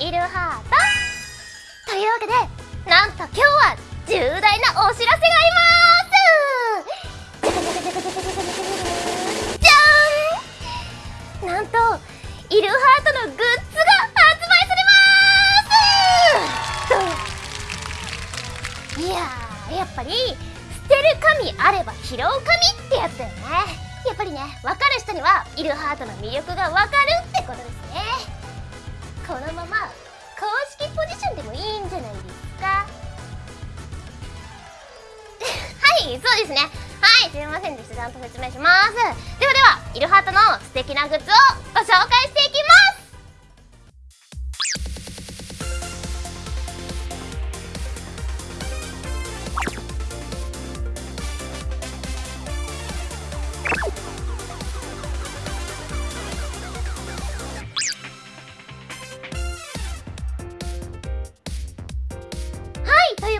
イルハートというわけでなんと今日は重大なお知らせがあります。じゃーん。なんとイルハートのグッズが発売されます。いややっぱり捨てる神あれば拾う神ってやつだよね。やっぱりね分かる人にはイルハートの魅力が分かるってはいそうですね。はいすいませんでした。ちゃんと説明します。ではではイルハートの素敵なグッズをご紹介していきます。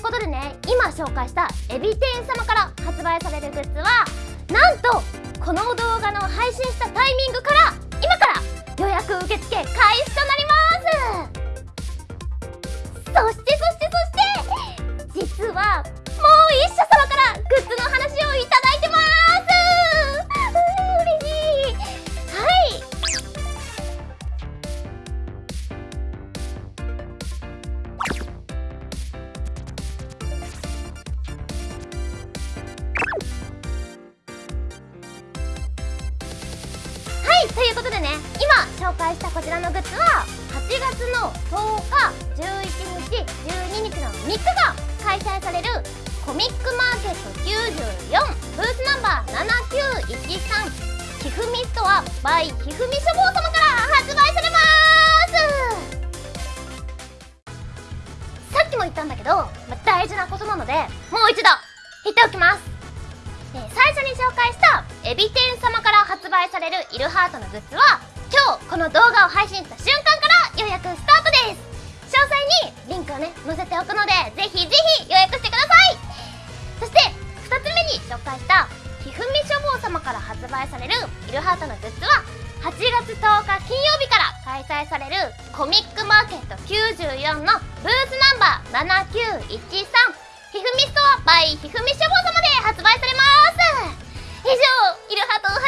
ことでね今紹介したエビ天様から発売されるグッズはなんとこの動画の配信したタイミングから今から予約受付開始となります。そしていということでね今紹介したこちらのグッズは8月の10日11日12日の3日間開催されるコミックマーケット94ブースナンバー7913ひふみストア by ひふみ書房様から発売されます。さっきも言ったんだけど、まあ大事なことなのでもう一度言っておきます。えー最初に紹介したエビ天様発売されるイルハートのグッズは今日この動画を配信した瞬間から予約スタートです。詳細にリンクをね載せておくのでぜひぜひ予約してください。そして2つ目に紹介したひふみ書房様から発売されるイルハートのグッズは8月10日金曜日から開催されるコミックマーケット94のブースナンバー7913ひふみストア by ひふみ書房様で発売されます。以上イルハート